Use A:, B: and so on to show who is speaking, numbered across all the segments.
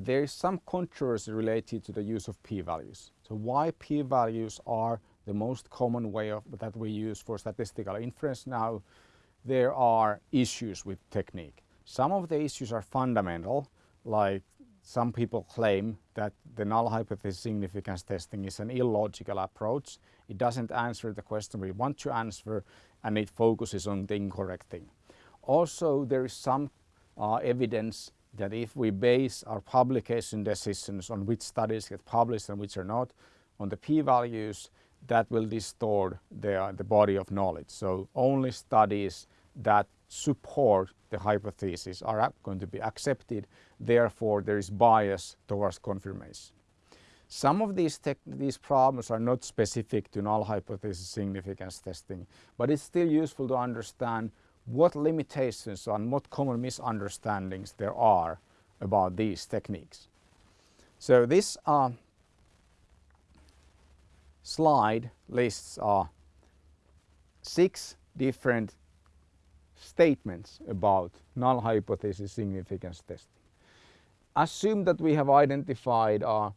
A: there is some controversy related to the use of p-values. So why p-values are the most common way of, that we use for statistical inference now, there are issues with technique. Some of the issues are fundamental, like some people claim that the null hypothesis significance testing is an illogical approach. It doesn't answer the question we want to answer and it focuses on the incorrect thing. Also, there is some uh, evidence that if we base our publication decisions on which studies get published and which are not, on the p-values, that will distort the, uh, the body of knowledge. So only studies that support the hypothesis are going to be accepted. Therefore, there is bias towards confirmation. Some of these, these problems are not specific to null hypothesis significance testing, but it's still useful to understand what limitations and what common misunderstandings there are about these techniques. So this uh, slide lists uh, six different statements about null hypothesis significance testing. Assume that we have identified uh,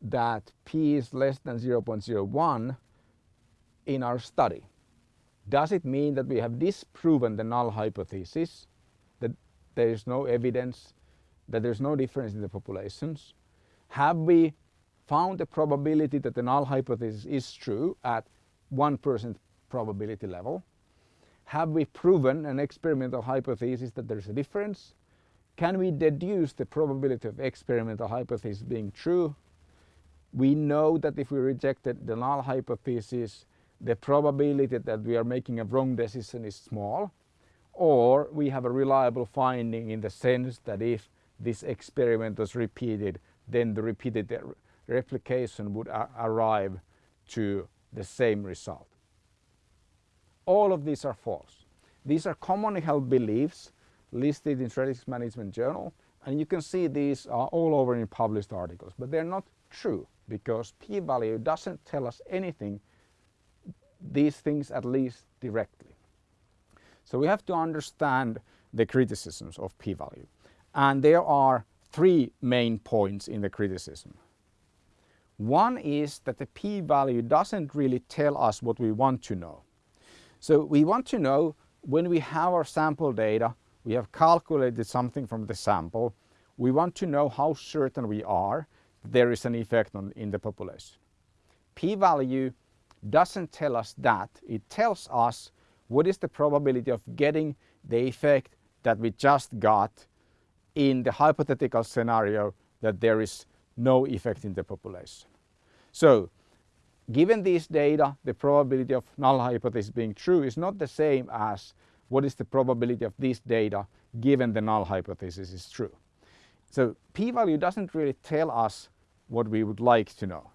A: that p is less than 0.01 in our study. Does it mean that we have disproven the null hypothesis, that there is no evidence, that there's no difference in the populations? Have we found the probability that the null hypothesis is true at 1% probability level? Have we proven an experimental hypothesis that there's a difference? Can we deduce the probability of experimental hypothesis being true? We know that if we rejected the null hypothesis, the probability that we are making a wrong decision is small, or we have a reliable finding in the sense that if this experiment was repeated, then the repeated replication would arrive to the same result. All of these are false. These are commonly held beliefs listed in Strategic Management Journal and you can see these are all over in published articles, but they're not true because p-value doesn't tell us anything, these things at least directly. So we have to understand the criticisms of p-value and there are three main points in the criticism. One is that the p-value doesn't really tell us what we want to know. So we want to know when we have our sample data, we have calculated something from the sample, we want to know how certain we are there is an effect on, in the population. P-value doesn't tell us that, it tells us what is the probability of getting the effect that we just got in the hypothetical scenario that there is no effect in the population. So Given these data, the probability of null hypothesis being true is not the same as what is the probability of this data given the null hypothesis is true. So p-value doesn't really tell us what we would like to know.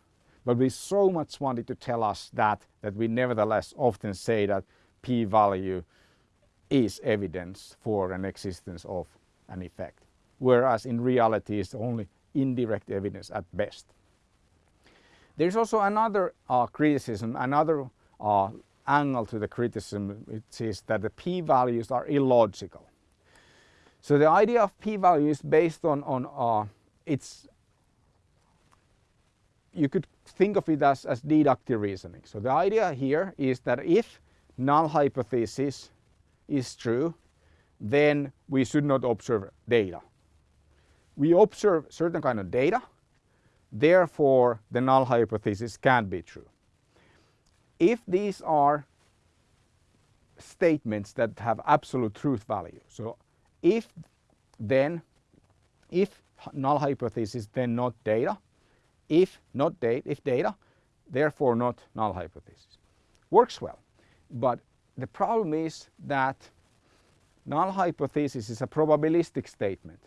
A: But we so much wanted to tell us that, that we nevertheless often say that p-value is evidence for an existence of an effect. Whereas in reality it's only indirect evidence at best. There's also another uh, criticism, another uh, angle to the criticism, which is that the p-values are illogical. So the idea of p-value is based on, on uh, its, you could think of it as, as deductive reasoning. So the idea here is that if null hypothesis is true, then we should not observe data. We observe certain kind of data Therefore, the null hypothesis can't be true. If these are statements that have absolute truth value, so if then, if null hypothesis then not data, if not data, if data, therefore not null hypothesis. Works well, but the problem is that null hypothesis is a probabilistic statement.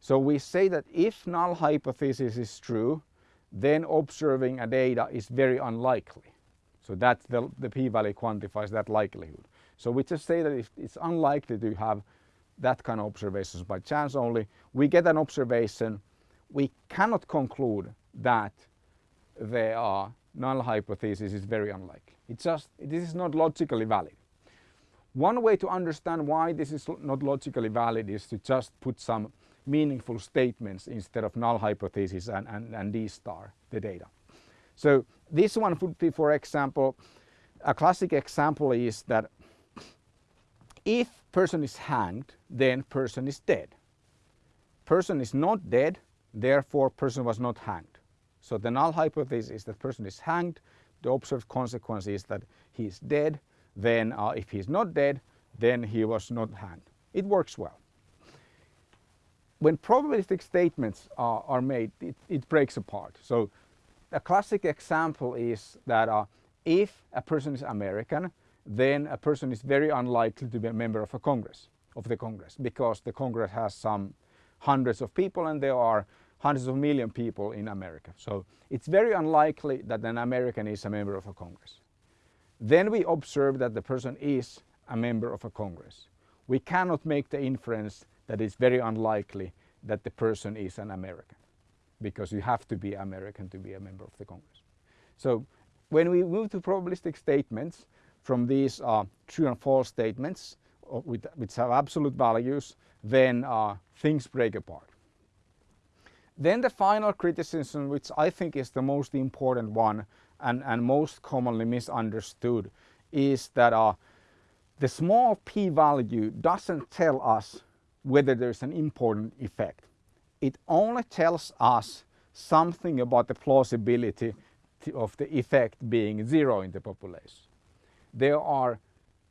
A: So we say that if null hypothesis is true, then observing a data is very unlikely. So that's the, the p-value quantifies that likelihood. So we just say that if it's unlikely to have that kind of observations by chance only, we get an observation, we cannot conclude that the uh, null hypothesis is very unlikely. It's just, this is not logically valid. One way to understand why this is not logically valid is to just put some meaningful statements instead of null hypothesis and, and, and D star, the data. So this one would be, for example, a classic example is that if person is hanged, then person is dead. Person is not dead, therefore person was not hanged. So the null hypothesis is that person is hanged. The observed consequence is that he is dead. Then uh, if he is not dead, then he was not hanged. It works well. When probabilistic statements are, are made, it, it, breaks apart. So a classic example is that uh, if a person is American, then a person is very unlikely to be a member of a Congress, of the Congress, because the Congress has some hundreds of people and there are hundreds of million people in America. So it's very unlikely that an American is a member of a Congress. Then we observe that the person is a member of a Congress. We cannot make the inference that it's very unlikely that the person is an American because you have to be American to be a member of the Congress. So when we move to probabilistic statements from these uh, true and false statements uh, which have absolute values, then uh, things break apart. Then the final criticism, which I think is the most important one and, and most commonly misunderstood, is that uh, the small p-value doesn't tell us whether there's an important effect. It only tells us something about the plausibility of the effect being zero in the population. There are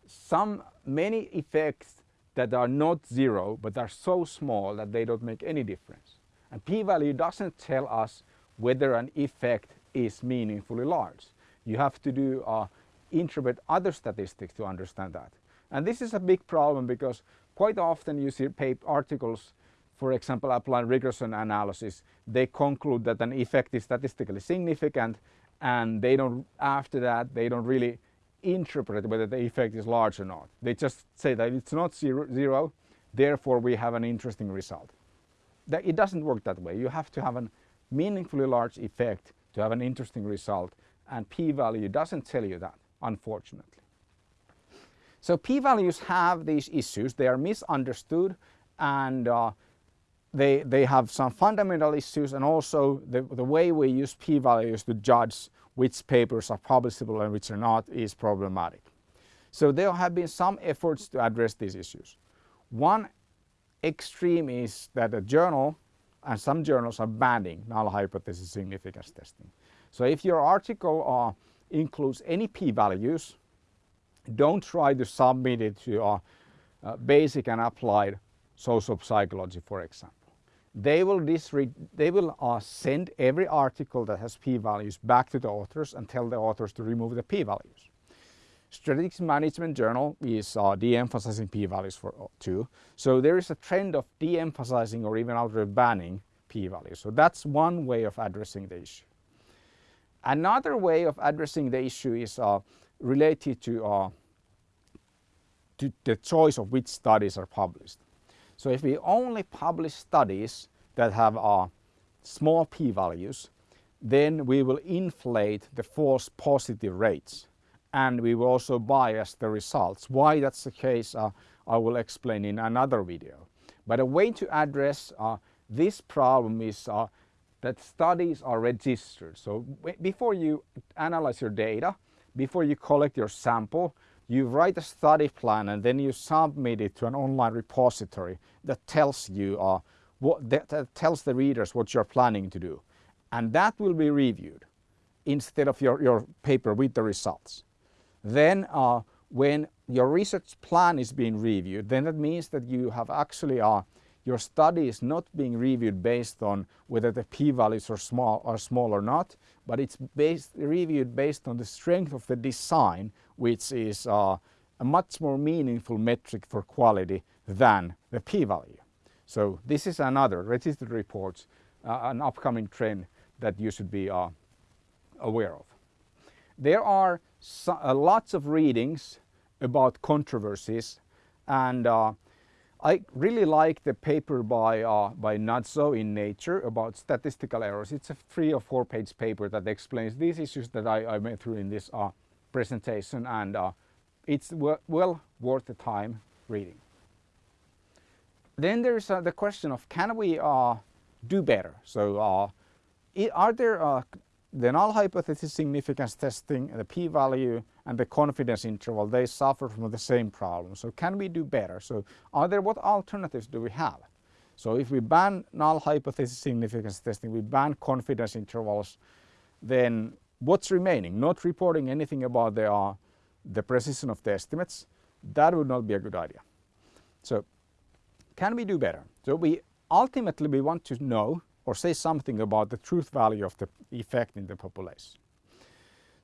A: some many effects that are not zero but are so small that they don't make any difference. And p-value doesn't tell us whether an effect is meaningfully large. You have to do uh, interpret other statistics to understand that. And this is a big problem because quite often you see articles, for example, applying regression analysis, they conclude that an effect is statistically significant and they don't, after that, they don't really interpret whether the effect is large or not. They just say that it's not zero, zero therefore we have an interesting result that it doesn't work that way. You have to have a meaningfully large effect to have an interesting result and p-value doesn't tell you that, unfortunately. So p-values have these issues. They are misunderstood and uh, they, they have some fundamental issues and also the, the way we use p-values to judge which papers are publishable and which are not is problematic. So there have been some efforts to address these issues. One extreme is that a journal and some journals are banning null hypothesis significance testing. So if your article uh, includes any p-values, don't try to submit it to uh, uh, basic and applied social psychology, for example. They will, they will uh, send every article that has p-values back to the authors and tell the authors to remove the p-values. Strategic Management Journal is uh, de-emphasizing p-values for uh, too. So there is a trend of de-emphasizing or even outright banning p-values. So that's one way of addressing the issue. Another way of addressing the issue is uh, related to, uh, to the choice of which studies are published. So if we only publish studies that have uh, small p-values, then we will inflate the false positive rates and we will also bias the results. Why that's the case uh, I will explain in another video. But a way to address uh, this problem is uh, that studies are registered. So before you analyze your data, before you collect your sample, you write a study plan and then you submit it to an online repository that tells you uh, what that, that tells the readers what you're planning to do. And that will be reviewed instead of your, your paper with the results. Then uh, when your research plan is being reviewed, then that means that you have actually uh, your study is not being reviewed based on whether the p-values are small or small or not, but it's based, reviewed based on the strength of the design, which is uh, a much more meaningful metric for quality than the p-value. So this is another registered reports, uh, an upcoming trend that you should be uh, aware of. There are so, uh, lots of readings about controversies and uh, I really like the paper by, uh, by Nuzzo in Nature about statistical errors. It's a three or four page paper that explains these issues that I, I went through in this uh, presentation and uh, it's well worth the time reading. then there's uh, the question of can we uh, do better? So are there the null hypothesis significance testing, the p-value and the confidence interval, they suffer from the same problem. So can we do better? So are there, what alternatives do we have? So if we ban null hypothesis significance testing, we ban confidence intervals, then what's remaining? Not reporting anything about the, uh, the precision of the estimates, that would not be a good idea. So can we do better? So we ultimately we want to know or say something about the truth value of the effect in the population.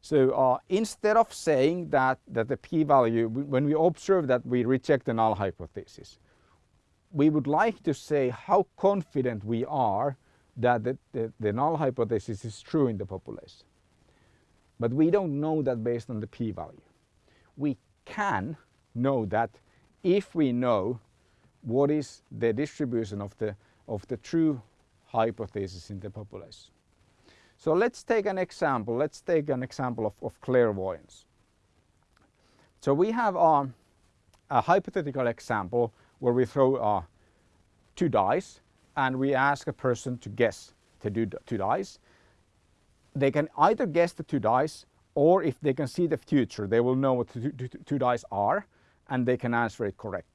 A: So uh, instead of saying that, that the p-value, when we observe that we reject the null hypothesis, we would like to say how confident we are that the, the, the null hypothesis is true in the population. But we don't know that based on the p-value. We can know that if we know what is the distribution of the, of the true hypothesis in the population. So let's take an example. Let's take an example of, of clairvoyance. So we have um, a hypothetical example where we throw uh, two dice and we ask a person to guess to do two dice. They can either guess the two dice or if they can see the future, they will know what the two, two, two dice are and they can answer it correctly.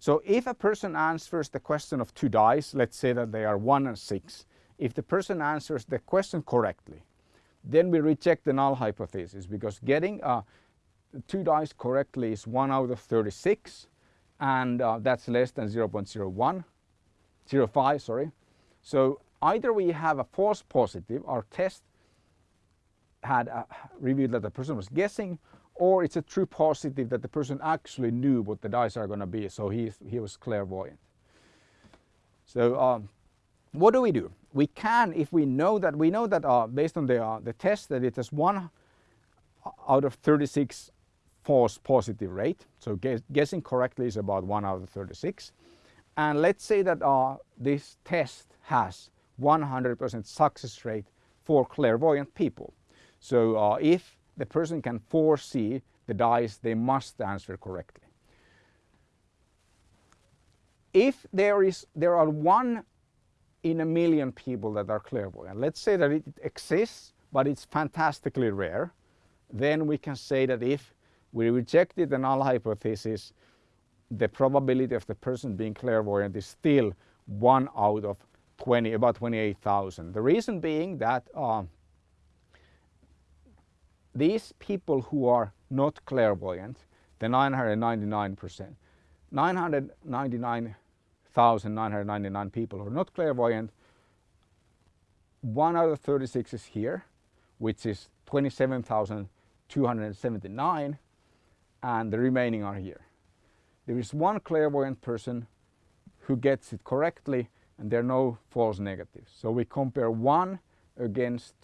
A: So if a person answers the question of two dice, let's say that they are one and six, if the person answers the question correctly, then we reject the null hypothesis because getting uh, two dice correctly is 1 out of 36 and uh, that's less than 0 0.01, 0.5 sorry. So either we have a false positive, our test had uh, revealed that the person was guessing or it's a true positive that the person actually knew what the dice are going to be so he, he was clairvoyant. So um, what do we do? We can, if we know that, we know that uh, based on the, uh, the test that it has one out of 36 false positive rate. So guess, guessing correctly is about 1 out of 36. And let's say that uh, this test has 100% success rate for clairvoyant people. So uh, if the person can foresee the dice, they must answer correctly. If there is there are one in a million people that are clairvoyant. Let's say that it exists, but it's fantastically rare. Then we can say that if we rejected the null hypothesis, the probability of the person being clairvoyant is still one out of 20, about 28,000. The reason being that uh, these people who are not clairvoyant, the 999 percent, 999 1,999 people who are not clairvoyant. One out of 36 is here, which is 27,279 and the remaining are here. There is one clairvoyant person who gets it correctly and there are no false negatives. So we compare one against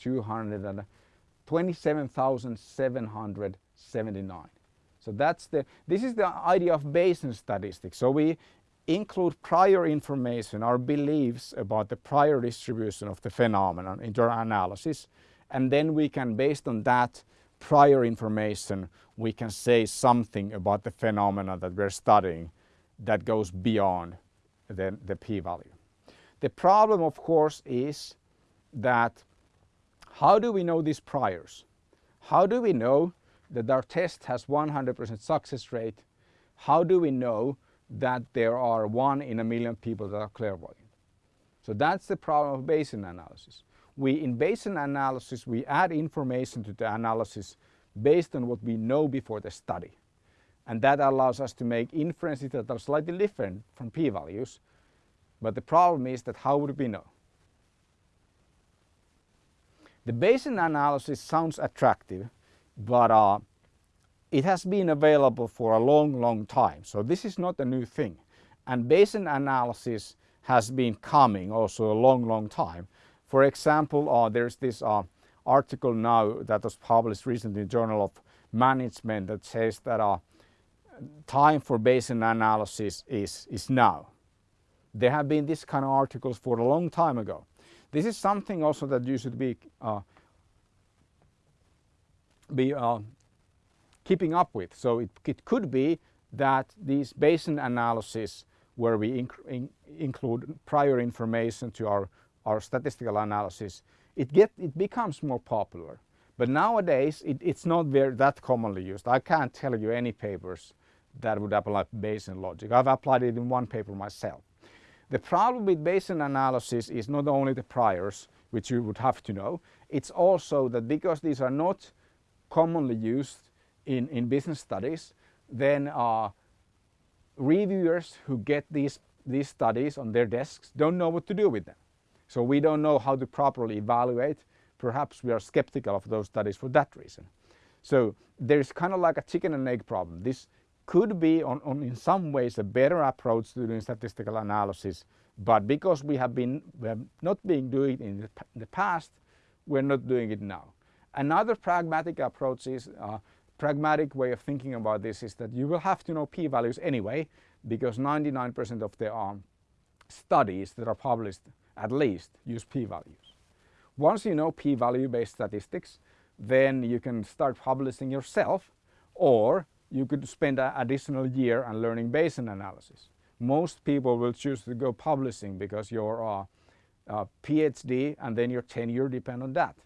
A: 227,779. So that's the, this is the idea of Bayesian statistics. So we include prior information our beliefs about the prior distribution of the phenomenon into our analysis and then we can based on that prior information we can say something about the phenomena that we're studying that goes beyond the, the p-value. The problem of course is that how do we know these priors? How do we know that our test has 100% success rate? How do we know that there are one in a million people that are clairvoyant. So that's the problem of Bayesian analysis. We, in Bayesian analysis, we add information to the analysis based on what we know before the study. And that allows us to make inferences that are slightly different from p-values. But the problem is that how would we know? The Bayesian analysis sounds attractive, but uh, it has been available for a long, long time. So this is not a new thing. And Bayesian analysis has been coming also a long, long time. For example, uh, there's this uh, article now that was published recently in the Journal of Management that says that uh, time for Bayesian analysis is, is now. There have been this kind of articles for a long time ago. This is something also that you should be uh, be uh, keeping up with. So it, it could be that these Bayesian analysis where we inc in include prior information to our, our statistical analysis, it, get, it becomes more popular. But nowadays, it, it's not very that commonly used. I can't tell you any papers that would apply Bayesian logic. I've applied it in one paper myself. The problem with Bayesian analysis is not only the priors, which you would have to know, it's also that because these are not commonly used in, in business studies, then uh, reviewers who get these, these studies on their desks don't know what to do with them. So we don't know how to properly evaluate. Perhaps we are skeptical of those studies for that reason. So there's kind of like a chicken and egg problem. This could be on, on in some ways a better approach to doing statistical analysis, but because we have been we have not been doing it in the, the past, we're not doing it now. Another pragmatic approach is uh, pragmatic way of thinking about this is that you will have to know p-values anyway because 99% of the um, studies that are published at least use p-values. Once you know p-value based statistics then you can start publishing yourself or you could spend an additional year on learning Bayesian analysis. Most people will choose to go publishing because your PhD and then your tenure depend on that.